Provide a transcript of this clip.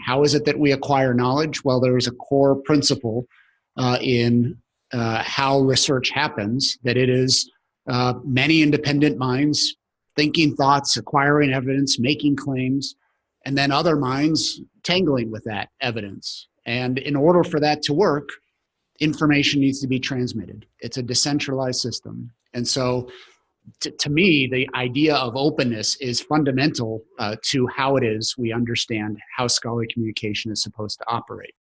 How is it that we acquire knowledge? Well, there is a core principle uh, in uh, how research happens that it is uh, many independent minds thinking thoughts, acquiring evidence, making claims, and then other minds tangling with that evidence. And in order for that to work, information needs to be transmitted. It's a decentralized system. And so to, me, the idea of openness is fundamental uh, to how it is we understand how scholarly communication is supposed to operate.